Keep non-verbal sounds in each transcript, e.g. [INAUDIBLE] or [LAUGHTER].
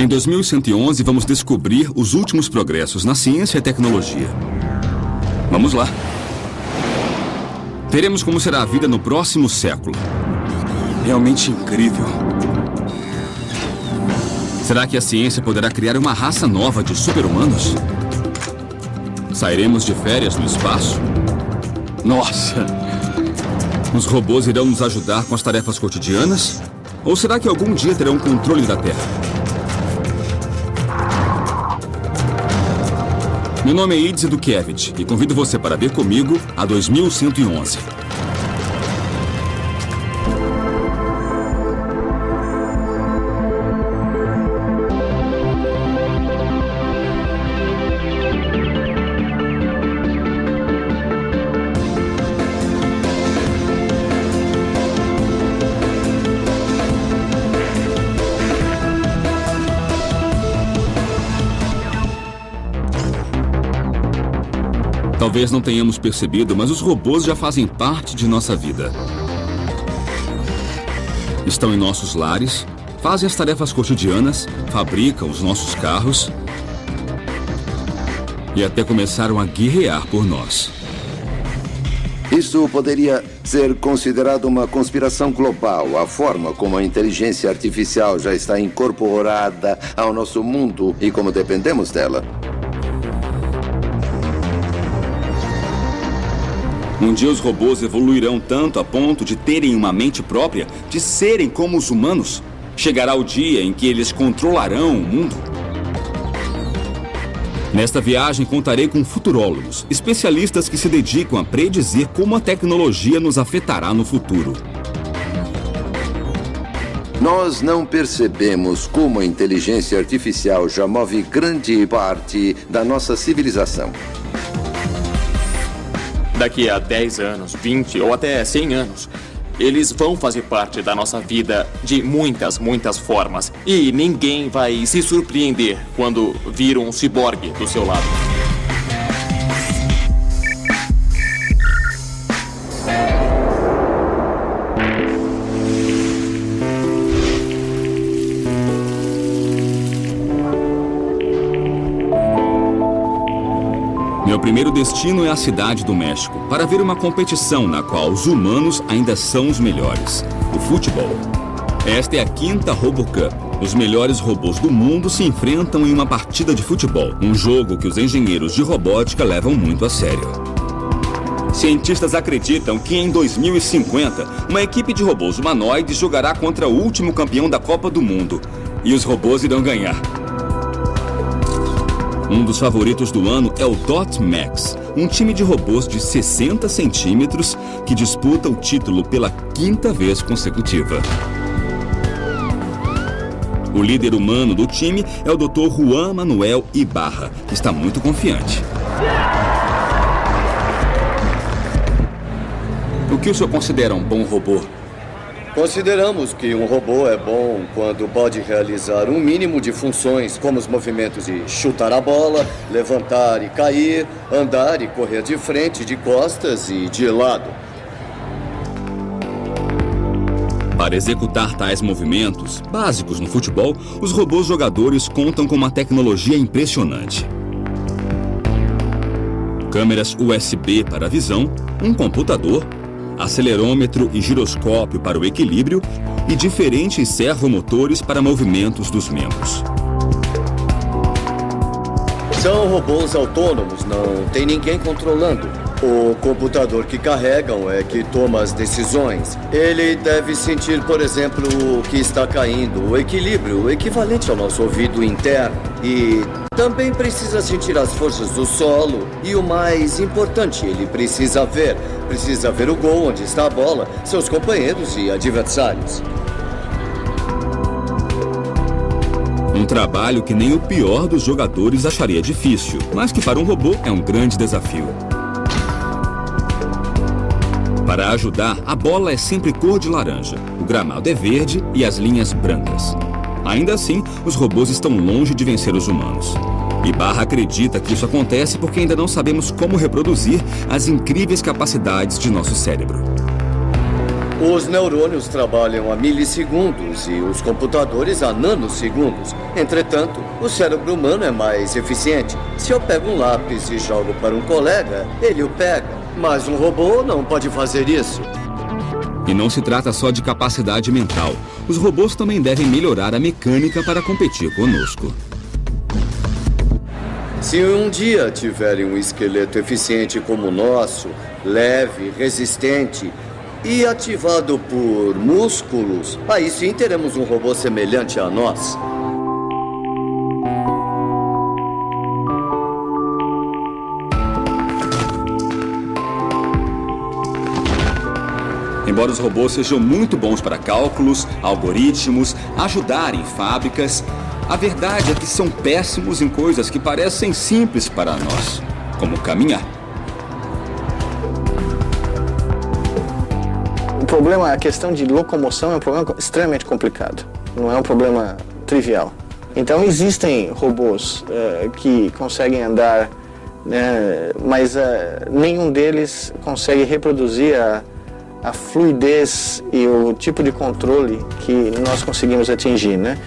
Em 2111, vamos descobrir os últimos progressos na ciência e tecnologia. Vamos lá. Veremos como será a vida no próximo século. Realmente incrível. Será que a ciência poderá criar uma raça nova de super-humanos? Sairemos de férias no espaço? Nossa! Os robôs irão nos ajudar com as tarefas cotidianas? Ou será que algum dia terão controle da Terra? Meu nome é Idze Dukevich e convido você para ver comigo a 2111. Talvez não tenhamos percebido, mas os robôs já fazem parte de nossa vida. Estão em nossos lares, fazem as tarefas cotidianas, fabricam os nossos carros e até começaram a guerrear por nós. Isso poderia ser considerado uma conspiração global. A forma como a inteligência artificial já está incorporada ao nosso mundo e como dependemos dela. Um dia os robôs evoluirão tanto a ponto de terem uma mente própria, de serem como os humanos. Chegará o dia em que eles controlarão o mundo. Nesta viagem contarei com futurólogos, especialistas que se dedicam a predizer como a tecnologia nos afetará no futuro. Nós não percebemos como a inteligência artificial já move grande parte da nossa civilização. Daqui a 10 anos, 20 ou até 100 anos, eles vão fazer parte da nossa vida de muitas, muitas formas. E ninguém vai se surpreender quando vir um ciborgue do seu lado. Primeiro destino é a cidade do México, para ver uma competição na qual os humanos ainda são os melhores, o futebol. Esta é a quinta RoboCup. Os melhores robôs do mundo se enfrentam em uma partida de futebol, um jogo que os engenheiros de robótica levam muito a sério. Cientistas acreditam que em 2050, uma equipe de robôs humanoides jogará contra o último campeão da Copa do Mundo. E os robôs irão ganhar. Um dos favoritos do ano é o Dot Max, um time de robôs de 60 centímetros que disputa o título pela quinta vez consecutiva. O líder humano do time é o Dr. Juan Manuel Ibarra, que está muito confiante. O que o senhor considera um bom robô? Consideramos que um robô é bom quando pode realizar um mínimo de funções, como os movimentos de chutar a bola, levantar e cair, andar e correr de frente, de costas e de lado. Para executar tais movimentos, básicos no futebol, os robôs jogadores contam com uma tecnologia impressionante. Câmeras USB para visão, um computador acelerômetro e giroscópio para o equilíbrio e diferentes servomotores para movimentos dos membros. São robôs autônomos, não tem ninguém controlando. O computador que carregam é que toma as decisões. Ele deve sentir, por exemplo, o que está caindo, o equilíbrio, o equivalente ao nosso ouvido interno. E também precisa sentir as forças do solo. E o mais importante, ele precisa ver. Precisa ver o gol, onde está a bola, seus companheiros e adversários. Um trabalho que nem o pior dos jogadores acharia difícil, mas que para um robô é um grande desafio. Para ajudar, a bola é sempre cor de laranja, o gramado é verde e as linhas brancas. Ainda assim, os robôs estão longe de vencer os humanos. Ibarra acredita que isso acontece porque ainda não sabemos como reproduzir as incríveis capacidades de nosso cérebro. Os neurônios trabalham a milissegundos e os computadores a nanosegundos. Entretanto, o cérebro humano é mais eficiente. Se eu pego um lápis e jogo para um colega, ele o pega. Mas um robô não pode fazer isso. E não se trata só de capacidade mental. Os robôs também devem melhorar a mecânica para competir conosco. Se um dia tiverem um esqueleto eficiente como o nosso, leve, resistente, e ativado por músculos, aí sim teremos um robô semelhante a nós. Embora os robôs sejam muito bons para cálculos, algoritmos, ajudar em fábricas, a verdade é que são péssimos em coisas que parecem simples para nós, como caminhar. problema, a questão de locomoção é um problema extremamente complicado. Não é um problema trivial. Então existem robôs uh, que conseguem andar, né, mas uh, nenhum deles consegue reproduzir a, a fluidez e o tipo de controle que nós conseguimos atingir, né?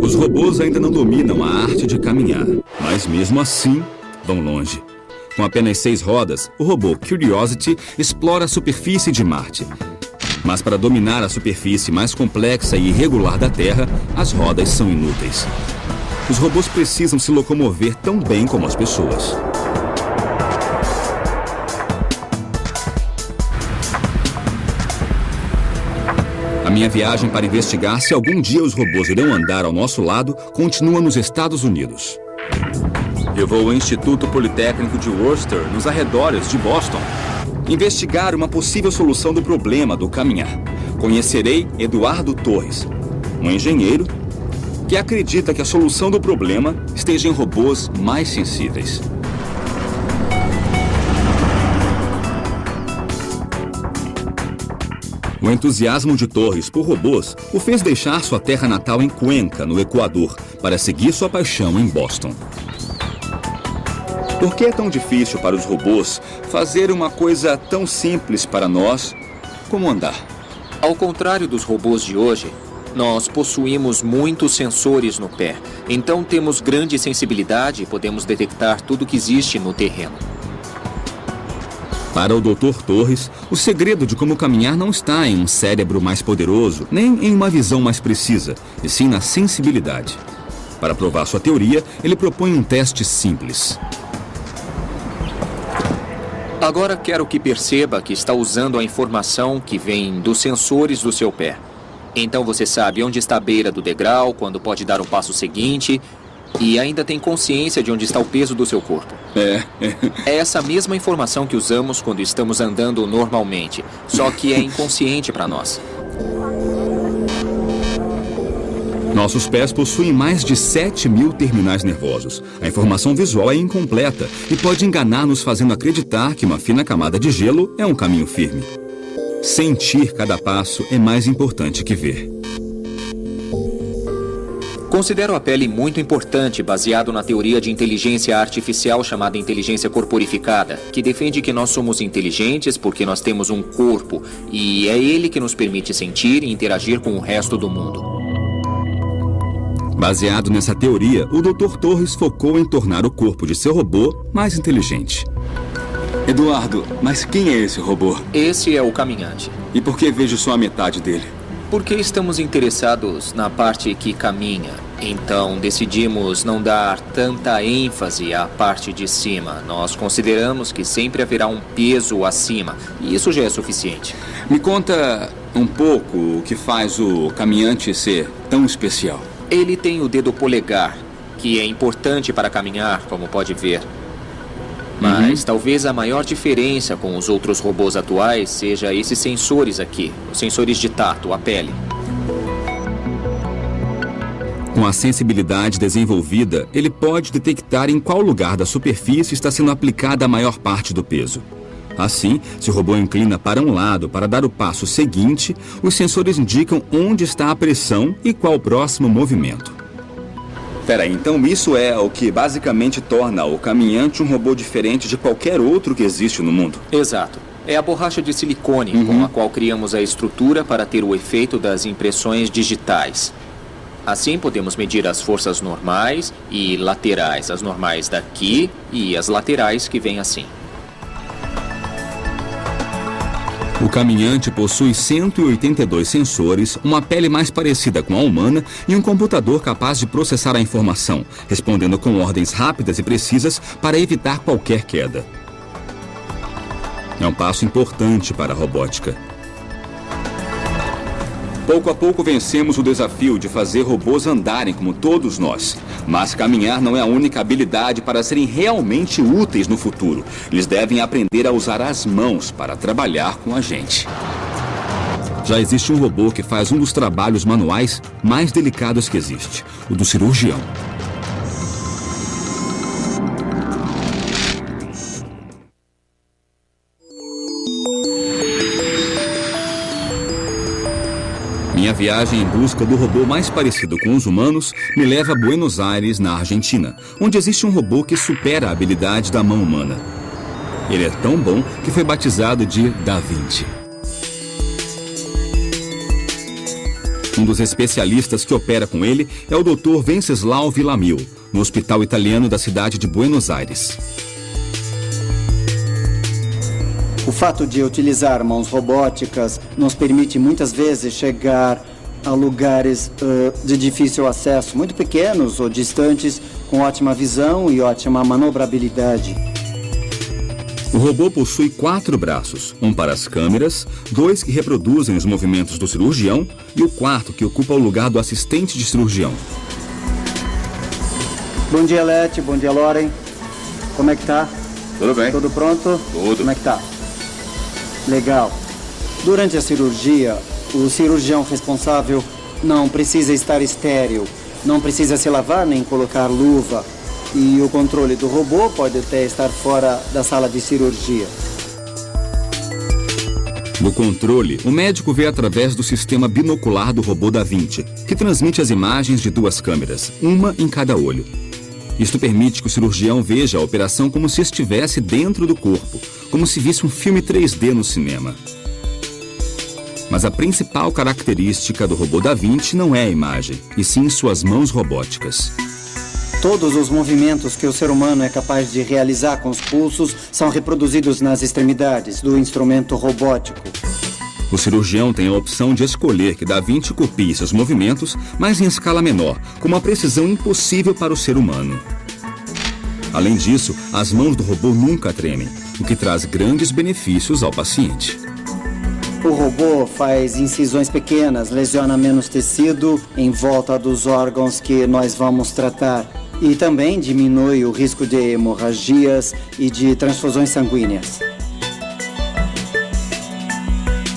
Os robôs ainda não dominam a arte de caminhar, mas mesmo assim vão longe. Com apenas seis rodas, o robô Curiosity explora a superfície de Marte. Mas para dominar a superfície mais complexa e irregular da Terra, as rodas são inúteis. Os robôs precisam se locomover tão bem como as pessoas. minha viagem para investigar se algum dia os robôs irão andar ao nosso lado continua nos Estados Unidos. Eu vou ao Instituto Politécnico de Worcester, nos arredores de Boston, investigar uma possível solução do problema do caminhar. Conhecerei Eduardo Torres, um engenheiro que acredita que a solução do problema esteja em robôs mais sensíveis. O entusiasmo de Torres por robôs o fez deixar sua terra natal em Cuenca, no Equador, para seguir sua paixão em Boston. Por que é tão difícil para os robôs fazer uma coisa tão simples para nós como andar? Ao contrário dos robôs de hoje, nós possuímos muitos sensores no pé, então temos grande sensibilidade e podemos detectar tudo que existe no terreno. Para o Dr. Torres, o segredo de como caminhar não está em um cérebro mais poderoso, nem em uma visão mais precisa, e sim na sensibilidade. Para provar sua teoria, ele propõe um teste simples. Agora quero que perceba que está usando a informação que vem dos sensores do seu pé. Então você sabe onde está a beira do degrau, quando pode dar o passo seguinte e ainda tem consciência de onde está o peso do seu corpo. É. é essa mesma informação que usamos quando estamos andando normalmente, só que é inconsciente para nós. Nossos pés possuem mais de 7 mil terminais nervosos. A informação visual é incompleta e pode enganar-nos fazendo acreditar que uma fina camada de gelo é um caminho firme. Sentir cada passo é mais importante que ver. Considero a pele muito importante, baseado na teoria de inteligência artificial chamada inteligência corporificada, que defende que nós somos inteligentes porque nós temos um corpo e é ele que nos permite sentir e interagir com o resto do mundo. Baseado nessa teoria, o Dr. Torres focou em tornar o corpo de seu robô mais inteligente. Eduardo, mas quem é esse robô? Esse é o caminhante. E por que vejo só a metade dele? Porque estamos interessados na parte que caminha. Então decidimos não dar tanta ênfase à parte de cima. Nós consideramos que sempre haverá um peso acima. E isso já é suficiente. Me conta um pouco o que faz o caminhante ser tão especial. Ele tem o dedo polegar, que é importante para caminhar, como pode ver. Mas uhum. talvez a maior diferença com os outros robôs atuais seja esses sensores aqui, os sensores de tato, a pele. Com a sensibilidade desenvolvida, ele pode detectar em qual lugar da superfície está sendo aplicada a maior parte do peso. Assim, se o robô inclina para um lado para dar o passo seguinte, os sensores indicam onde está a pressão e qual o próximo movimento. Peraí, então isso é o que basicamente torna o caminhante um robô diferente de qualquer outro que existe no mundo? Exato. É a borracha de silicone uhum. com a qual criamos a estrutura para ter o efeito das impressões digitais. Assim podemos medir as forças normais e laterais, as normais daqui e as laterais que vêm assim. O caminhante possui 182 sensores, uma pele mais parecida com a humana e um computador capaz de processar a informação, respondendo com ordens rápidas e precisas para evitar qualquer queda. É um passo importante para a robótica. Pouco a pouco vencemos o desafio de fazer robôs andarem como todos nós. Mas caminhar não é a única habilidade para serem realmente úteis no futuro. Eles devem aprender a usar as mãos para trabalhar com a gente. Já existe um robô que faz um dos trabalhos manuais mais delicados que existe, o do cirurgião. Viagem em busca do robô mais parecido com os humanos me leva a Buenos Aires, na Argentina, onde existe um robô que supera a habilidade da mão humana. Ele é tão bom que foi batizado de Da Vinci. Um dos especialistas que opera com ele é o Dr. Venceslau Villamil, no hospital italiano da cidade de Buenos Aires. O fato de utilizar mãos robóticas nos permite muitas vezes chegar a lugares uh, de difícil acesso, muito pequenos ou distantes, com ótima visão e ótima manobrabilidade. O robô possui quatro braços, um para as câmeras, dois que reproduzem os movimentos do cirurgião e o quarto que ocupa o lugar do assistente de cirurgião. Bom dia, Lete. Bom dia, Loren. Como é que tá? Tudo bem. Tudo pronto? Tudo. Como é que tá? Legal. Durante a cirurgia, o cirurgião responsável não precisa estar estéril, não precisa se lavar nem colocar luva. E o controle do robô pode até estar fora da sala de cirurgia. No controle, o médico vê através do sistema binocular do robô da Vinci, que transmite as imagens de duas câmeras, uma em cada olho. Isto permite que o cirurgião veja a operação como se estivesse dentro do corpo, como se visse um filme 3D no cinema. Mas a principal característica do robô da Vinci não é a imagem, e sim suas mãos robóticas. Todos os movimentos que o ser humano é capaz de realizar com os pulsos são reproduzidos nas extremidades do instrumento robótico. O cirurgião tem a opção de escolher que Da Vinci copie seus movimentos, mas em escala menor, com uma precisão impossível para o ser humano. Além disso, as mãos do robô nunca tremem, o que traz grandes benefícios ao paciente. O robô faz incisões pequenas, lesiona menos tecido em volta dos órgãos que nós vamos tratar e também diminui o risco de hemorragias e de transfusões sanguíneas.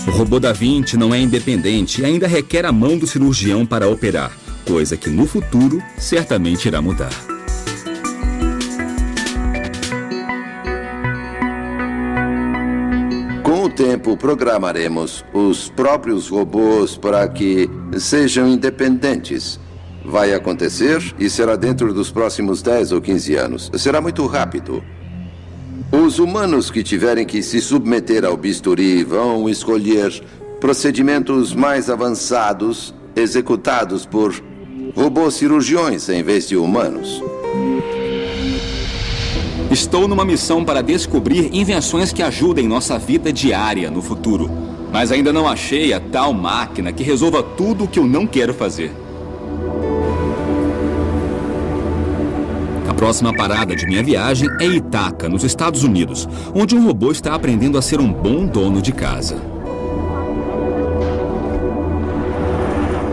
O robô da Vinci não é independente e ainda requer a mão do cirurgião para operar, coisa que no futuro certamente irá mudar. Tempo, programaremos os próprios robôs para que sejam independentes. Vai acontecer e será dentro dos próximos 10 ou 15 anos. Será muito rápido. Os humanos que tiverem que se submeter ao bisturi vão escolher procedimentos mais avançados executados por robôs cirurgiões em vez de humanos. Estou numa missão para descobrir invenções que ajudem nossa vida diária no futuro. Mas ainda não achei a tal máquina que resolva tudo o que eu não quero fazer. próxima parada de minha viagem é Itaca, nos Estados Unidos, onde um robô está aprendendo a ser um bom dono de casa.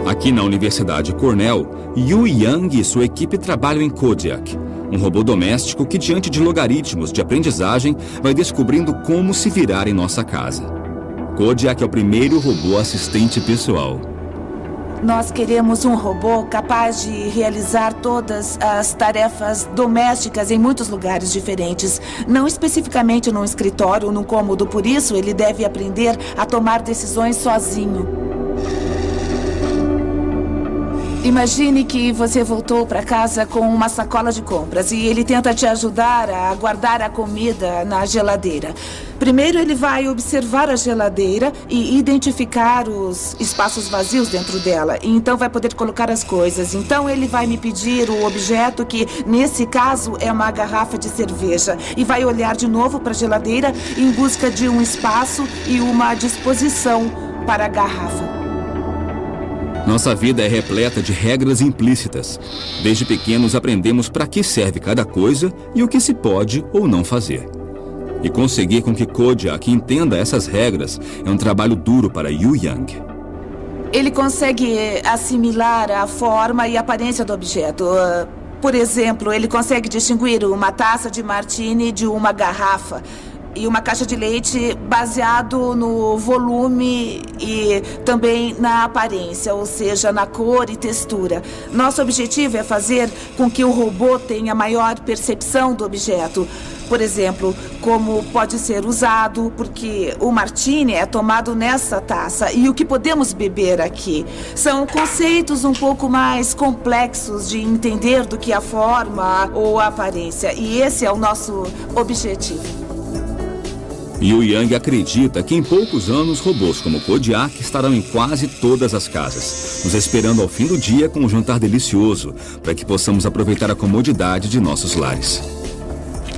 Aqui na Universidade Cornell, Yu Yang e sua equipe trabalham em Kodiak, um robô doméstico que, diante de logaritmos de aprendizagem, vai descobrindo como se virar em nossa casa. Kodiak é o primeiro robô assistente pessoal. Nós queremos um robô capaz de realizar todas as tarefas domésticas em muitos lugares diferentes. Não especificamente num escritório ou num cômodo, por isso ele deve aprender a tomar decisões sozinho. Imagine que você voltou para casa com uma sacola de compras e ele tenta te ajudar a guardar a comida na geladeira. Primeiro, ele vai observar a geladeira e identificar os espaços vazios dentro dela. E então, vai poder colocar as coisas. Então, ele vai me pedir o objeto, que nesse caso é uma garrafa de cerveja. E vai olhar de novo para a geladeira em busca de um espaço e uma disposição para a garrafa. Nossa vida é repleta de regras implícitas. Desde pequenos aprendemos para que serve cada coisa e o que se pode ou não fazer. E conseguir com que Kodiak entenda essas regras é um trabalho duro para Yu Yang. Ele consegue assimilar a forma e aparência do objeto. Uh, por exemplo, ele consegue distinguir uma taça de martini de uma garrafa e uma caixa de leite baseado no volume e também na aparência, ou seja, na cor e textura. Nosso objetivo é fazer com que o robô tenha maior percepção do objeto. Por exemplo, como pode ser usado, porque o martini é tomado nessa taça e o que podemos beber aqui. São conceitos um pouco mais complexos de entender do que a forma ou a aparência. E esse é o nosso objetivo. Yu Yang acredita que em poucos anos robôs como Kodiak estarão em quase todas as casas, nos esperando ao fim do dia com um jantar delicioso, para que possamos aproveitar a comodidade de nossos lares.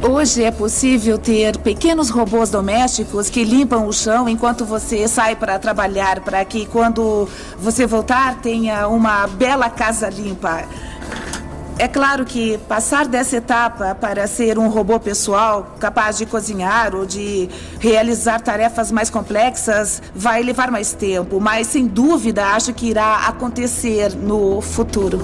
Hoje é possível ter pequenos robôs domésticos que limpam o chão enquanto você sai para trabalhar, para que quando você voltar tenha uma bela casa limpa. É claro que passar dessa etapa para ser um robô pessoal capaz de cozinhar ou de realizar tarefas mais complexas vai levar mais tempo, mas sem dúvida acho que irá acontecer no futuro.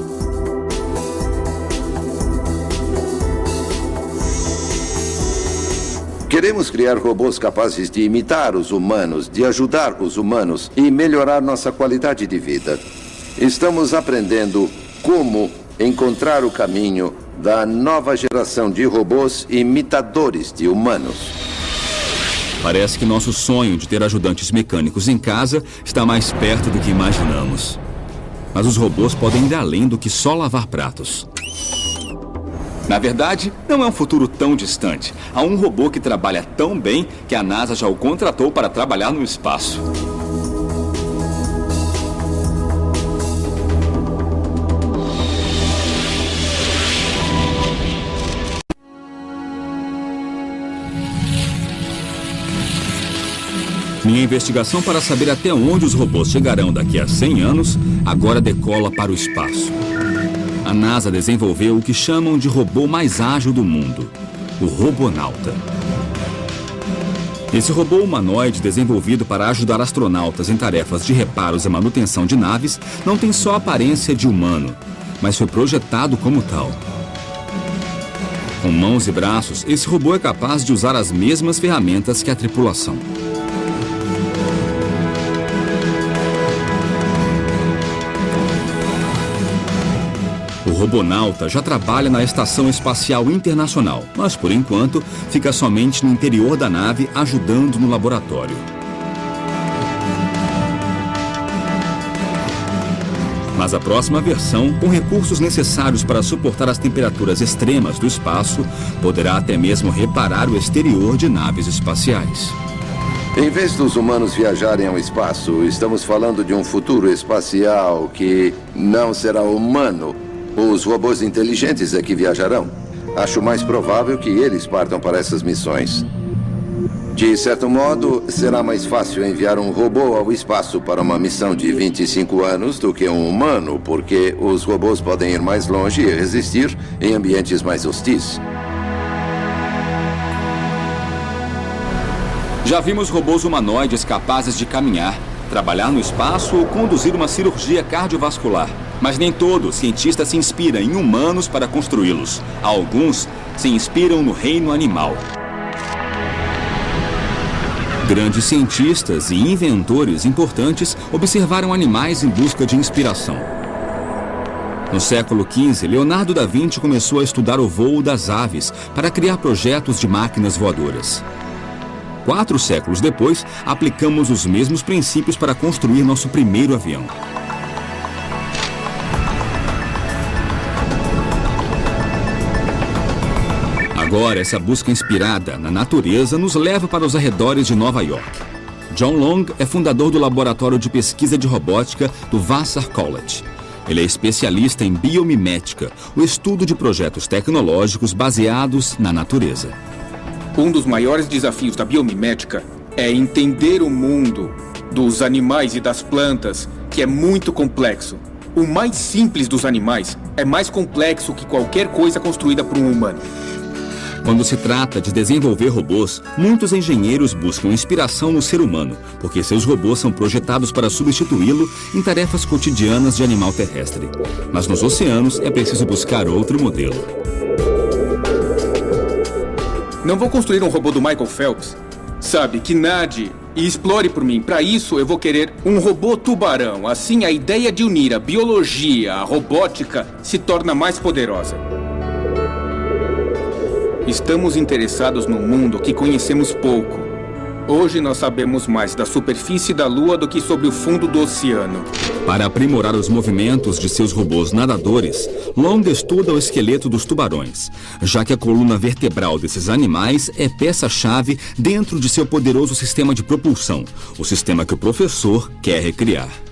Queremos criar robôs capazes de imitar os humanos, de ajudar os humanos e melhorar nossa qualidade de vida. Estamos aprendendo como encontrar o caminho da nova geração de robôs imitadores de humanos. Parece que nosso sonho de ter ajudantes mecânicos em casa está mais perto do que imaginamos. Mas os robôs podem ir além do que só lavar pratos. Na verdade, não é um futuro tão distante. Há um robô que trabalha tão bem que a NASA já o contratou para trabalhar no espaço. Minha investigação para saber até onde os robôs chegarão daqui a 100 anos agora decola para o espaço. A NASA desenvolveu o que chamam de robô mais ágil do mundo, o Robonauta. Esse robô humanoide desenvolvido para ajudar astronautas em tarefas de reparos e manutenção de naves não tem só aparência de humano, mas foi projetado como tal. Com mãos e braços, esse robô é capaz de usar as mesmas ferramentas que a tripulação. Robonauta já trabalha na Estação Espacial Internacional, mas por enquanto fica somente no interior da nave ajudando no laboratório. Mas a próxima versão, com recursos necessários para suportar as temperaturas extremas do espaço, poderá até mesmo reparar o exterior de naves espaciais. Em vez dos humanos viajarem ao espaço, estamos falando de um futuro espacial que não será humano, os robôs inteligentes é que viajarão. Acho mais provável que eles partam para essas missões. De certo modo, será mais fácil enviar um robô ao espaço para uma missão de 25 anos do que um humano, porque os robôs podem ir mais longe e resistir em ambientes mais hostis. Já vimos robôs humanoides capazes de caminhar, trabalhar no espaço ou conduzir uma cirurgia cardiovascular. Mas nem todo cientista se inspira em humanos para construí-los. Alguns se inspiram no reino animal. Grandes cientistas e inventores importantes observaram animais em busca de inspiração. No século XV, Leonardo da Vinci começou a estudar o voo das aves para criar projetos de máquinas voadoras. Quatro séculos depois, aplicamos os mesmos princípios para construir nosso primeiro avião. Agora, essa busca inspirada na natureza nos leva para os arredores de Nova York. John Long é fundador do Laboratório de Pesquisa de Robótica do Vassar College. Ele é especialista em biomimética, o estudo de projetos tecnológicos baseados na natureza. Um dos maiores desafios da biomimética é entender o mundo dos animais e das plantas, que é muito complexo. O mais simples dos animais é mais complexo que qualquer coisa construída por um humano. Quando se trata de desenvolver robôs, muitos engenheiros buscam inspiração no ser humano, porque seus robôs são projetados para substituí-lo em tarefas cotidianas de animal terrestre. Mas nos oceanos é preciso buscar outro modelo. Não vou construir um robô do Michael Phelps. Sabe, que nade e explore por mim. Para isso, eu vou querer um robô tubarão. Assim, a ideia de unir a biologia à robótica se torna mais poderosa. Estamos interessados num mundo que conhecemos pouco. Hoje nós sabemos mais da superfície da Lua do que sobre o fundo do oceano. Para aprimorar os movimentos de seus robôs nadadores, Long estuda o esqueleto dos tubarões, já que a coluna vertebral desses animais é peça-chave dentro de seu poderoso sistema de propulsão, o sistema que o professor quer recriar.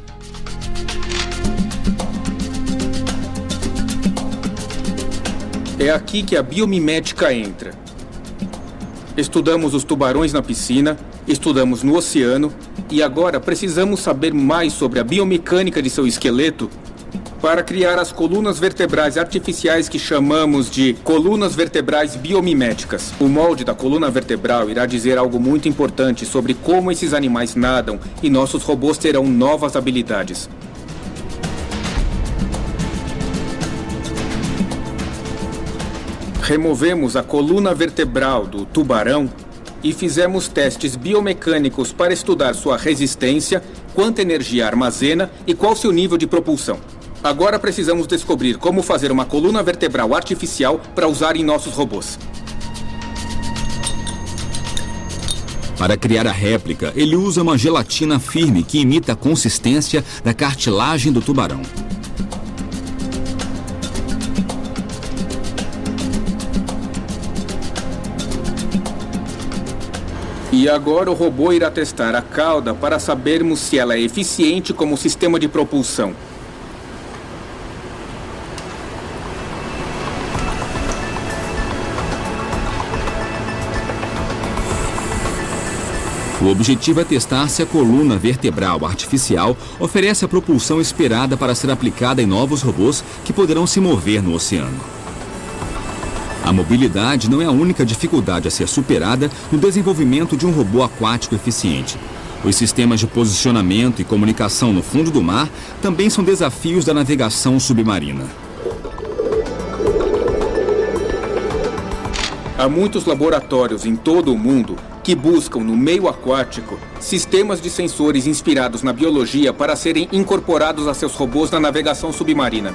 É aqui que a biomimética entra. Estudamos os tubarões na piscina, estudamos no oceano e agora precisamos saber mais sobre a biomecânica de seu esqueleto para criar as colunas vertebrais artificiais que chamamos de colunas vertebrais biomiméticas. O molde da coluna vertebral irá dizer algo muito importante sobre como esses animais nadam e nossos robôs terão novas habilidades. Removemos a coluna vertebral do tubarão e fizemos testes biomecânicos para estudar sua resistência, quanta energia armazena e qual seu nível de propulsão. Agora precisamos descobrir como fazer uma coluna vertebral artificial para usar em nossos robôs. Para criar a réplica, ele usa uma gelatina firme que imita a consistência da cartilagem do tubarão. E agora o robô irá testar a cauda para sabermos se ela é eficiente como sistema de propulsão. O objetivo é testar se a coluna vertebral artificial oferece a propulsão esperada para ser aplicada em novos robôs que poderão se mover no oceano. A mobilidade não é a única dificuldade a ser superada no desenvolvimento de um robô aquático eficiente. Os sistemas de posicionamento e comunicação no fundo do mar também são desafios da navegação submarina. Há muitos laboratórios em todo o mundo que buscam no meio aquático sistemas de sensores inspirados na biologia para serem incorporados a seus robôs na navegação submarina.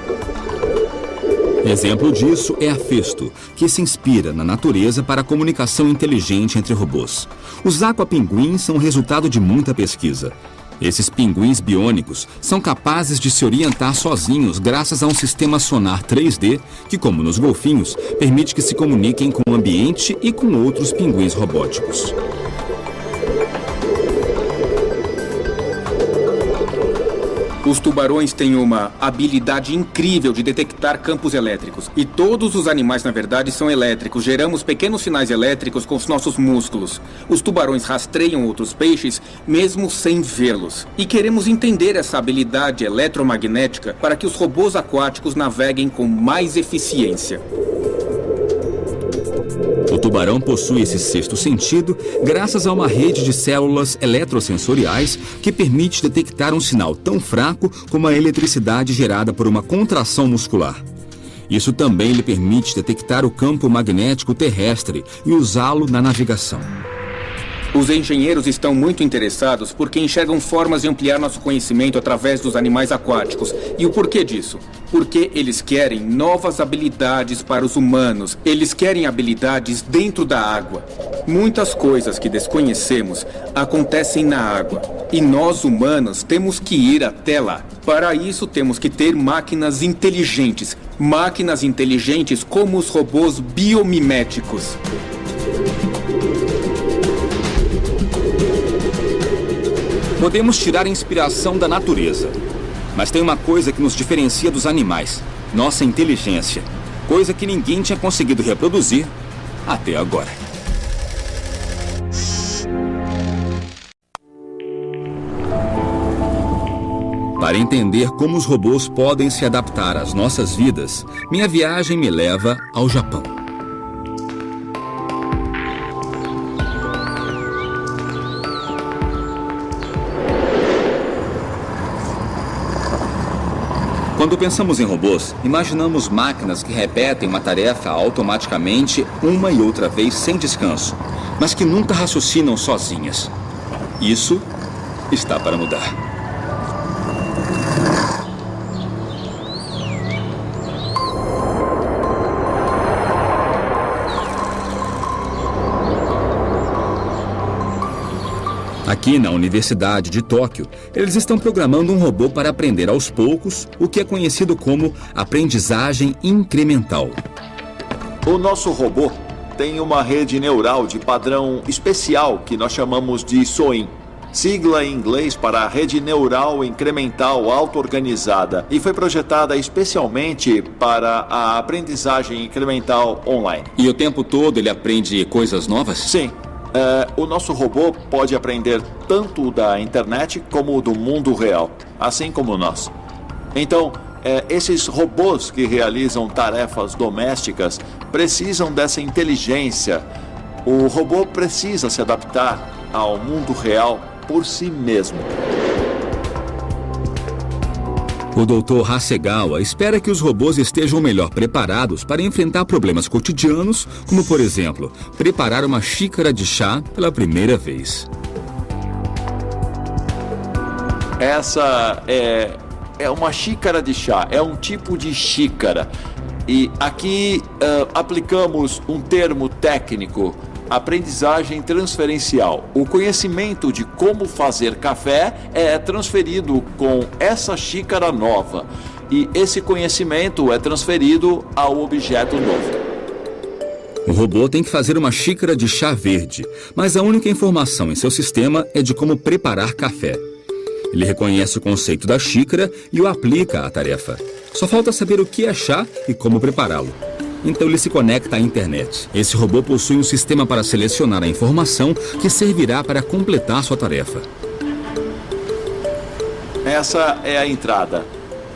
Exemplo disso é a Festo, que se inspira na natureza para a comunicação inteligente entre robôs. Os aquapinguins são resultado de muita pesquisa. Esses pinguins biônicos são capazes de se orientar sozinhos graças a um sistema sonar 3D que, como nos golfinhos, permite que se comuniquem com o ambiente e com outros pinguins robóticos. Os tubarões têm uma habilidade incrível de detectar campos elétricos. E todos os animais, na verdade, são elétricos. Geramos pequenos sinais elétricos com os nossos músculos. Os tubarões rastreiam outros peixes mesmo sem vê-los. E queremos entender essa habilidade eletromagnética para que os robôs aquáticos naveguem com mais eficiência. O tubarão possui esse sexto sentido graças a uma rede de células eletrosensoriais que permite detectar um sinal tão fraco como a eletricidade gerada por uma contração muscular. Isso também lhe permite detectar o campo magnético terrestre e usá-lo na navegação. Os engenheiros estão muito interessados porque enxergam formas de ampliar nosso conhecimento através dos animais aquáticos. E o porquê disso? Porque eles querem novas habilidades para os humanos. Eles querem habilidades dentro da água. Muitas coisas que desconhecemos acontecem na água. E nós, humanos, temos que ir até lá. Para isso, temos que ter máquinas inteligentes. Máquinas inteligentes como os robôs biomiméticos. Podemos tirar inspiração da natureza. Mas tem uma coisa que nos diferencia dos animais: nossa inteligência. Coisa que ninguém tinha conseguido reproduzir até agora. Para entender como os robôs podem se adaptar às nossas vidas, minha viagem me leva ao Japão. Quando pensamos em robôs, imaginamos máquinas que repetem uma tarefa automaticamente uma e outra vez sem descanso, mas que nunca raciocinam sozinhas. Isso está para mudar. Aqui na Universidade de Tóquio, eles estão programando um robô para aprender aos poucos o que é conhecido como aprendizagem incremental. O nosso robô tem uma rede neural de padrão especial que nós chamamos de SOIN, sigla em inglês para Rede Neural Incremental Auto-Organizada, e foi projetada especialmente para a aprendizagem incremental online. E o tempo todo ele aprende coisas novas? Sim, Uh, o nosso robô pode aprender tanto da internet como do mundo real, assim como nós. Então, uh, esses robôs que realizam tarefas domésticas precisam dessa inteligência. O robô precisa se adaptar ao mundo real por si mesmo. O Dr. Hasegawa espera que os robôs estejam melhor preparados para enfrentar problemas cotidianos, como, por exemplo, preparar uma xícara de chá pela primeira vez. Essa é, é uma xícara de chá, é um tipo de xícara. E aqui uh, aplicamos um termo técnico aprendizagem transferencial. O conhecimento de como fazer café é transferido com essa xícara nova e esse conhecimento é transferido ao objeto novo. O robô tem que fazer uma xícara de chá verde, mas a única informação em seu sistema é de como preparar café. Ele reconhece o conceito da xícara e o aplica à tarefa. Só falta saber o que é chá e como prepará-lo então ele se conecta à internet. Esse robô possui um sistema para selecionar a informação que servirá para completar sua tarefa. Essa é a entrada.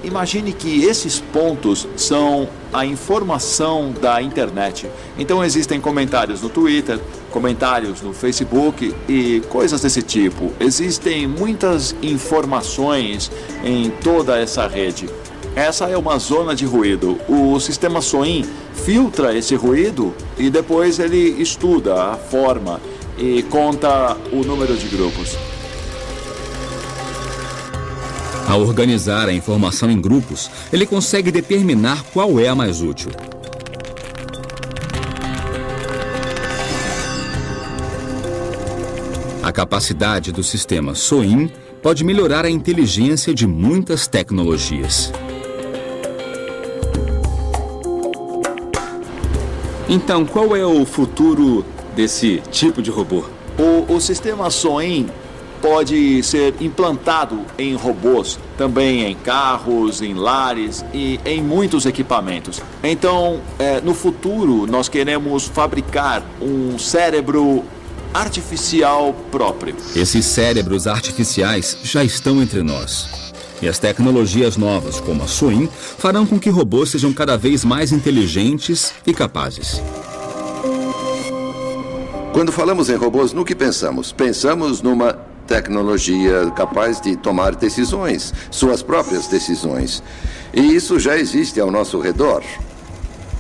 Imagine que esses pontos são a informação da internet. Então existem comentários no Twitter, comentários no Facebook e coisas desse tipo. Existem muitas informações em toda essa rede. Essa é uma zona de ruído. O sistema SOIN filtra esse ruído e depois ele estuda a forma e conta o número de grupos. Ao organizar a informação em grupos, ele consegue determinar qual é a mais útil. A capacidade do sistema SOIN pode melhorar a inteligência de muitas tecnologias. Então, qual é o futuro desse tipo de robô? O, o sistema SOIN pode ser implantado em robôs, também em carros, em lares e em muitos equipamentos. Então, é, no futuro, nós queremos fabricar um cérebro artificial próprio. Esses cérebros artificiais já estão entre nós. E as tecnologias novas, como a SOIN, farão com que robôs sejam cada vez mais inteligentes e capazes. Quando falamos em robôs, no que pensamos? Pensamos numa tecnologia capaz de tomar decisões, suas próprias decisões. E isso já existe ao nosso redor.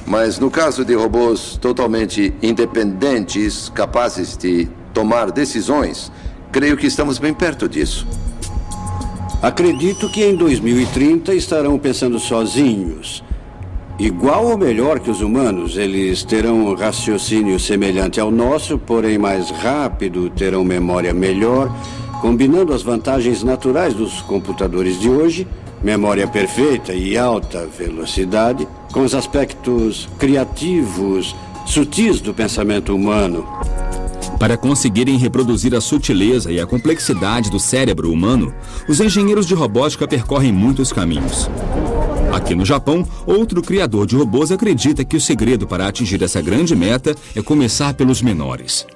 Mas no caso de robôs totalmente independentes, capazes de tomar decisões, creio que estamos bem perto disso. Acredito que em 2030 estarão pensando sozinhos. Igual ou melhor que os humanos, eles terão um raciocínio semelhante ao nosso, porém mais rápido, terão memória melhor, combinando as vantagens naturais dos computadores de hoje, memória perfeita e alta velocidade, com os aspectos criativos, sutis do pensamento humano. Para conseguirem reproduzir a sutileza e a complexidade do cérebro humano, os engenheiros de robótica percorrem muitos caminhos. Aqui no Japão, outro criador de robôs acredita que o segredo para atingir essa grande meta é começar pelos menores.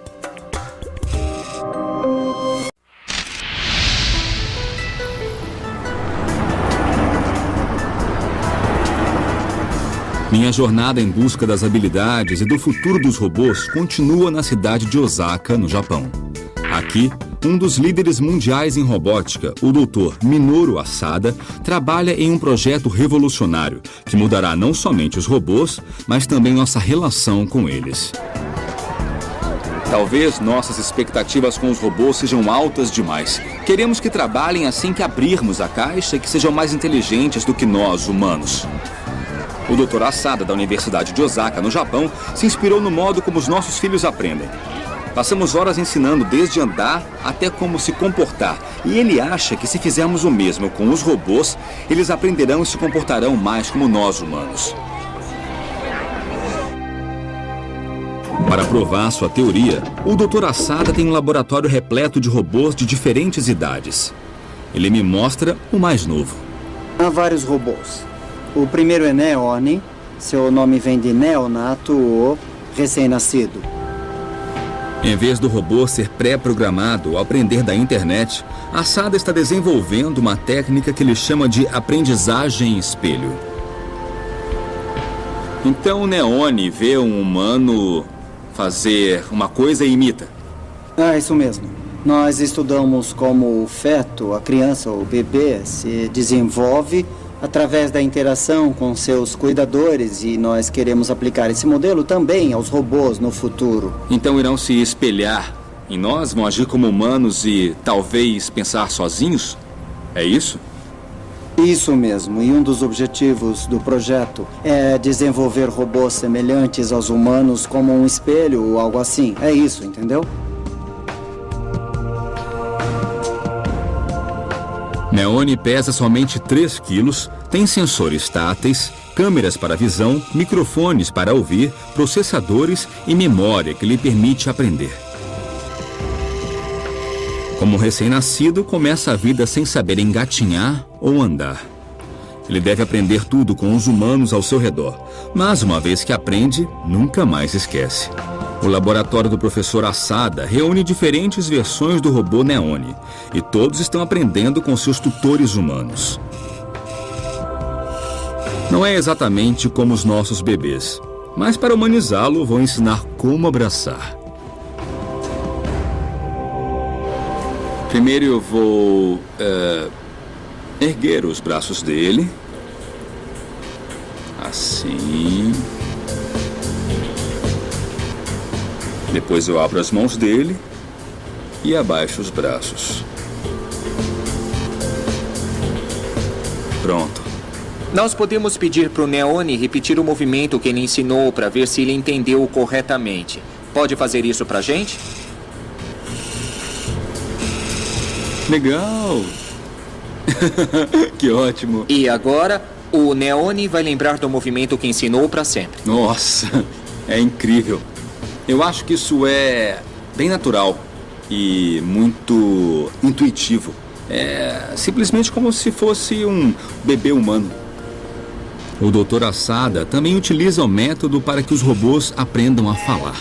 Minha jornada em busca das habilidades e do futuro dos robôs continua na cidade de Osaka, no Japão. Aqui, um dos líderes mundiais em robótica, o Dr. Minoru Asada, trabalha em um projeto revolucionário que mudará não somente os robôs, mas também nossa relação com eles. Talvez nossas expectativas com os robôs sejam altas demais. Queremos que trabalhem assim que abrirmos a caixa e que sejam mais inteligentes do que nós, humanos. O Dr. Asada, da Universidade de Osaka, no Japão, se inspirou no modo como os nossos filhos aprendem. Passamos horas ensinando desde andar até como se comportar. E ele acha que se fizermos o mesmo com os robôs, eles aprenderão e se comportarão mais como nós humanos. Para provar sua teoria, o Dr. Asada tem um laboratório repleto de robôs de diferentes idades. Ele me mostra o mais novo. Há vários robôs. O primeiro é Neone. Seu nome vem de neonato ou recém-nascido. Em vez do robô ser pré-programado ao aprender da internet, a Sada está desenvolvendo uma técnica que ele chama de aprendizagem espelho. Então o Neone vê um humano fazer uma coisa e imita. Ah, isso mesmo. Nós estudamos como o feto, a criança ou o bebê, se desenvolve através da interação com seus cuidadores e nós queremos aplicar esse modelo também aos robôs no futuro. Então irão se espelhar em nós, vão agir como humanos e talvez pensar sozinhos? É isso? Isso mesmo, e um dos objetivos do projeto é desenvolver robôs semelhantes aos humanos como um espelho ou algo assim. É isso, entendeu? Neone pesa somente 3 quilos, tem sensores táteis, câmeras para visão, microfones para ouvir, processadores e memória que lhe permite aprender. Como recém-nascido, começa a vida sem saber engatinhar ou andar. Ele deve aprender tudo com os humanos ao seu redor, mas uma vez que aprende, nunca mais esquece. O laboratório do professor Assada reúne diferentes versões do robô Neone e todos estão aprendendo com seus tutores humanos. Não é exatamente como os nossos bebês, mas para humanizá-lo vou ensinar como abraçar. Primeiro eu vou uh, erguer os braços dele. Assim. Depois eu abro as mãos dele e abaixo os braços. Pronto. Nós podemos pedir para o Neone repetir o movimento que ele ensinou para ver se ele entendeu corretamente. Pode fazer isso para a gente? Legal! [LAUGHS] que ótimo! E agora, o Neone vai lembrar do movimento que ensinou para sempre. Nossa, é incrível. Eu acho que isso é bem natural e muito intuitivo. É simplesmente como se fosse um bebê humano. O Dr. Assada também utiliza o método para que os robôs aprendam a falar.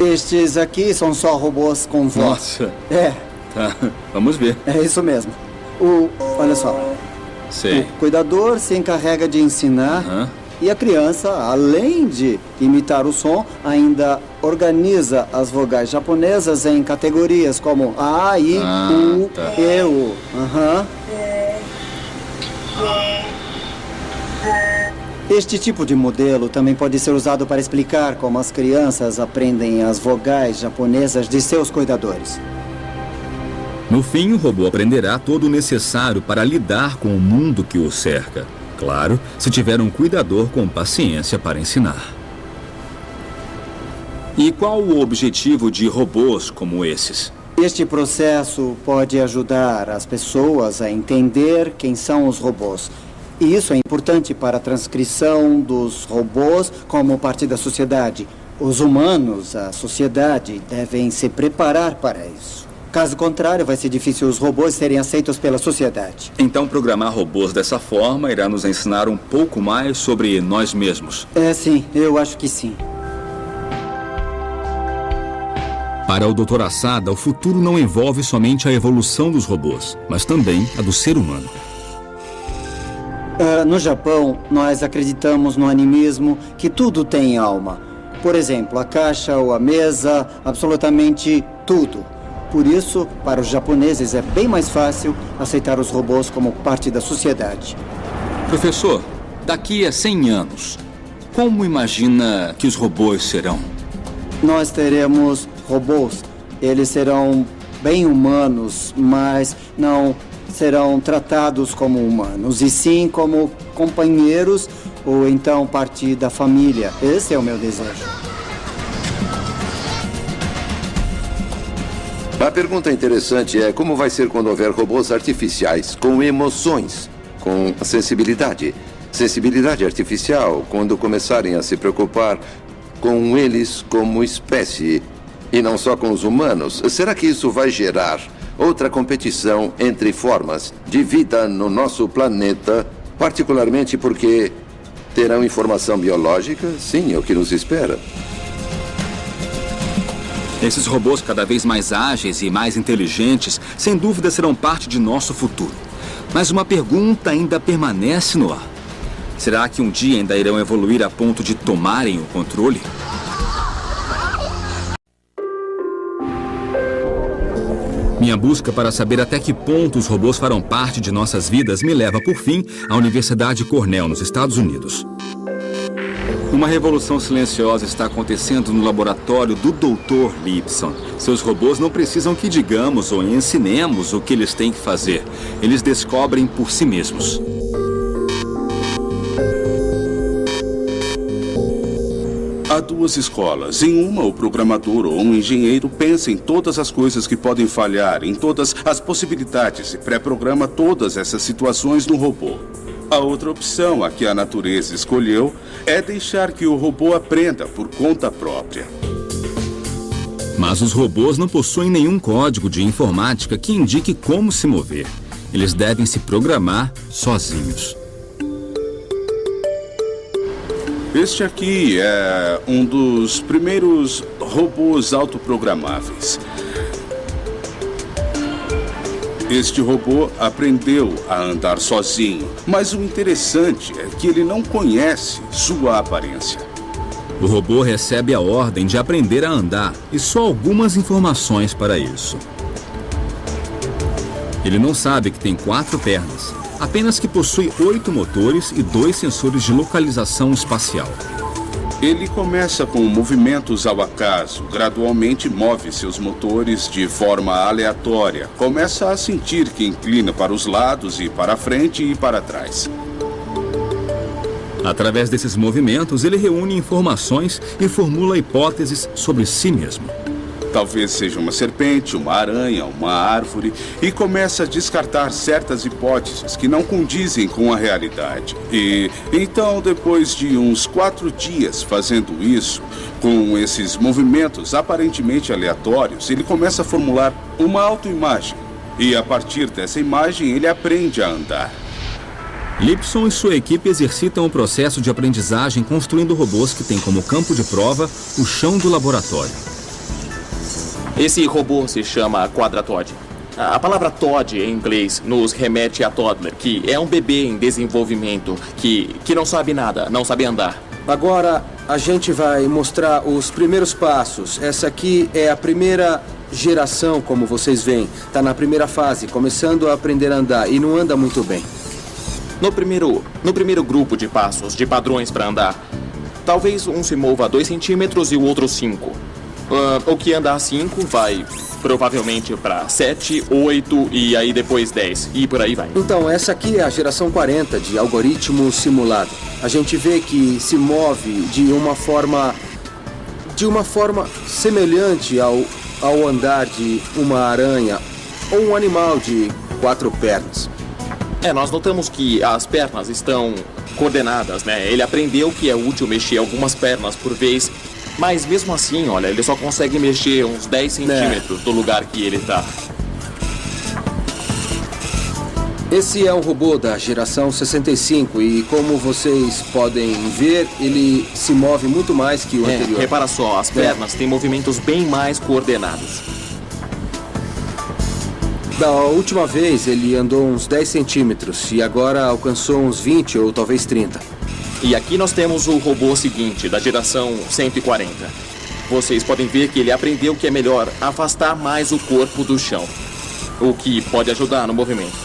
Estes aqui são só robôs com voz. Nossa. É. Tá, vamos ver. É isso mesmo. O, olha só. Sei. O cuidador se encarrega de ensinar Uhum. e a criança, além de imitar o som, ainda organiza as vogais japonesas em categorias como A, I, Ah, U, tá. E, U. Aham. Este tipo de modelo também pode ser usado para explicar como as crianças aprendem as vogais japonesas de seus cuidadores. No fim, o robô aprenderá todo o necessário para lidar com o mundo que o cerca. Claro, se tiver um cuidador com paciência para ensinar. E qual o objetivo de robôs como esses? Este processo pode ajudar as pessoas a entender quem são os robôs. E isso é importante para a transcrição dos robôs como parte da sociedade. Os humanos, a sociedade, devem se preparar para isso. Caso contrário, vai ser difícil os robôs serem aceitos pela sociedade. Então, programar robôs dessa forma irá nos ensinar um pouco mais sobre nós mesmos. É, sim, eu acho que sim. Para o Dr. Assada, o futuro não envolve somente a evolução dos robôs, mas também a do ser humano. Uh, no Japão, nós acreditamos no animismo que tudo tem alma. Por exemplo, a caixa ou a mesa, absolutamente tudo. Por isso, para os japoneses é bem mais fácil aceitar os robôs como parte da sociedade. Professor, daqui a 100 anos, como imagina que os robôs serão? Nós teremos robôs, eles serão bem humanos, mas não serão tratados como humanos, e sim como companheiros ou então parte da família. Esse é o meu desejo. A pergunta interessante é como vai ser quando houver robôs artificiais com emoções, com sensibilidade. Sensibilidade artificial, quando começarem a se preocupar com eles como espécie e não só com os humanos, será que isso vai gerar outra competição entre formas de vida no nosso planeta, particularmente porque terão informação biológica? Sim, é o que nos espera. Esses robôs cada vez mais ágeis e mais inteligentes, sem dúvida serão parte de nosso futuro. Mas uma pergunta ainda permanece no ar. Será que um dia ainda irão evoluir a ponto de tomarem o controle? Minha busca para saber até que ponto os robôs farão parte de nossas vidas me leva, por fim, à Universidade Cornell, nos Estados Unidos. Uma revolução silenciosa está acontecendo no laboratório do Dr. Lipson. Seus robôs não precisam que digamos ou ensinemos o que eles têm que fazer. Eles descobrem por si mesmos. Há duas escolas. Em uma, o programador ou um engenheiro pensa em todas as coisas que podem falhar, em todas as possibilidades e pré-programa todas essas situações no robô. A outra opção, a que a natureza escolheu, é deixar que o robô aprenda por conta própria. Mas os robôs não possuem nenhum código de informática que indique como se mover. Eles devem se programar sozinhos. Este aqui é um dos primeiros robôs autoprogramáveis. Este robô aprendeu a andar sozinho, mas o interessante é que ele não conhece sua aparência. O robô recebe a ordem de aprender a andar e só algumas informações para isso. Ele não sabe que tem quatro pernas, apenas que possui oito motores e dois sensores de localização espacial. Ele começa com movimentos ao acaso, gradualmente move seus motores de forma aleatória, começa a sentir que inclina para os lados e para frente e para trás. Através desses movimentos, ele reúne informações e formula hipóteses sobre si mesmo. Talvez seja uma serpente, uma aranha, uma árvore, e começa a descartar certas hipóteses que não condizem com a realidade. E então, depois de uns quatro dias fazendo isso, com esses movimentos aparentemente aleatórios, ele começa a formular uma autoimagem. E a partir dessa imagem, ele aprende a andar. Lipson e sua equipe exercitam o processo de aprendizagem construindo robôs que têm como campo de prova o chão do laboratório. Esse robô se chama Quadratod. A palavra Todd em inglês nos remete a toddler, que é um bebê em desenvolvimento, que, que não sabe nada, não sabe andar. Agora a gente vai mostrar os primeiros passos. Essa aqui é a primeira geração, como vocês veem. Está na primeira fase, começando a aprender a andar e não anda muito bem. No primeiro, no primeiro grupo de passos, de padrões para andar, talvez um se mova 2 centímetros e o outro 5. Uh, o que anda a 5 vai provavelmente para 7, 8 e aí depois 10 e por aí vai. Então, essa aqui é a geração 40 de algoritmo simulado. A gente vê que se move de uma forma de uma forma semelhante ao, ao andar de uma aranha ou um animal de quatro pernas. É, nós notamos que as pernas estão coordenadas, né? Ele aprendeu que é útil mexer algumas pernas por vez, mas mesmo assim, olha, ele só consegue mexer uns 10 centímetros é. do lugar que ele está. Esse é um robô da geração 65 e como vocês podem ver, ele se move muito mais que o é, anterior. Repara só, as pernas é. têm movimentos bem mais coordenados. Da última vez ele andou uns 10 centímetros e agora alcançou uns 20 ou talvez 30. E aqui nós temos o robô seguinte, da geração 140. Vocês podem ver que ele aprendeu que é melhor afastar mais o corpo do chão, o que pode ajudar no movimento.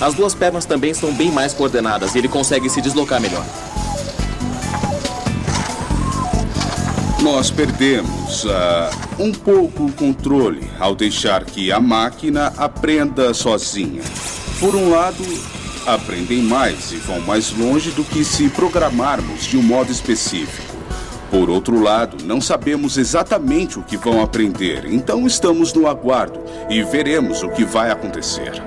As duas pernas também estão bem mais coordenadas e ele consegue se deslocar melhor. Nós perdemos uh, um pouco o controle ao deixar que a máquina aprenda sozinha. Por um lado, aprendem mais e vão mais longe do que se programarmos de um modo específico. Por outro lado, não sabemos exatamente o que vão aprender, então estamos no aguardo e veremos o que vai acontecer.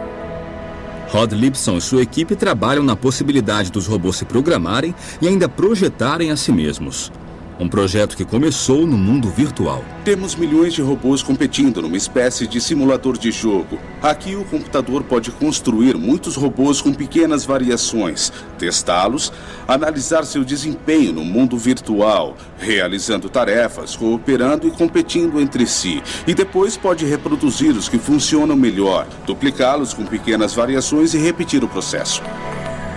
Rod Lipson e sua equipe trabalham na possibilidade dos robôs se programarem e ainda projetarem a si mesmos. Um projeto que começou no mundo virtual. Temos milhões de robôs competindo numa espécie de simulador de jogo. Aqui o computador pode construir muitos robôs com pequenas variações, testá-los, analisar seu desempenho no mundo virtual, realizando tarefas, cooperando e competindo entre si. E depois pode reproduzir os que funcionam melhor, duplicá-los com pequenas variações e repetir o processo.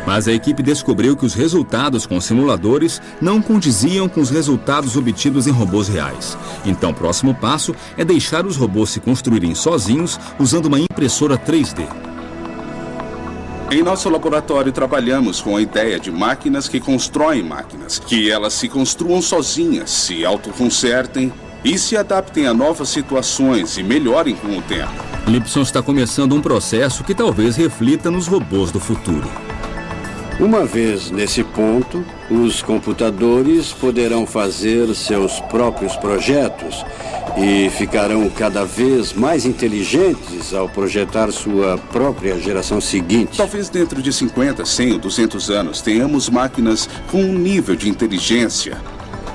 Mas a equipe descobriu que os resultados com simuladores não condiziam com os resultados obtidos em robôs reais. Então, o próximo passo é deixar os robôs se construírem sozinhos usando uma impressora 3D. Em nosso laboratório, trabalhamos com a ideia de máquinas que constroem máquinas, que elas se construam sozinhas, se autoconsertem e se adaptem a novas situações e melhorem com o tempo. Lipson está começando um processo que talvez reflita nos robôs do futuro. Uma vez nesse ponto, os computadores poderão fazer seus próprios projetos e ficarão cada vez mais inteligentes ao projetar sua própria geração seguinte. Talvez dentro de 50, 100 ou 200 anos tenhamos máquinas com um nível de inteligência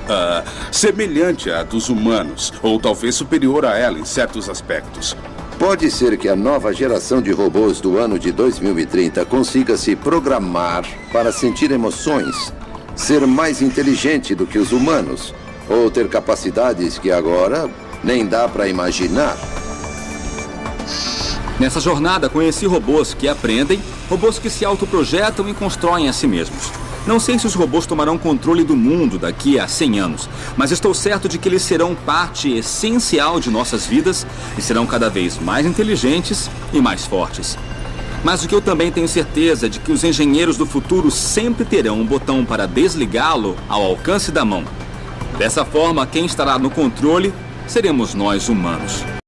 uh, semelhante à dos humanos, ou talvez superior a ela em certos aspectos. Pode ser que a nova geração de robôs do ano de 2030 consiga se programar para sentir emoções, ser mais inteligente do que os humanos, ou ter capacidades que agora nem dá para imaginar. Nessa jornada, conheci robôs que aprendem, robôs que se autoprojetam e constroem a si mesmos. Não sei se os robôs tomarão controle do mundo daqui a 100 anos, mas estou certo de que eles serão parte essencial de nossas vidas e serão cada vez mais inteligentes e mais fortes. Mas o que eu também tenho certeza é de que os engenheiros do futuro sempre terão um botão para desligá-lo ao alcance da mão. Dessa forma, quem estará no controle seremos nós humanos.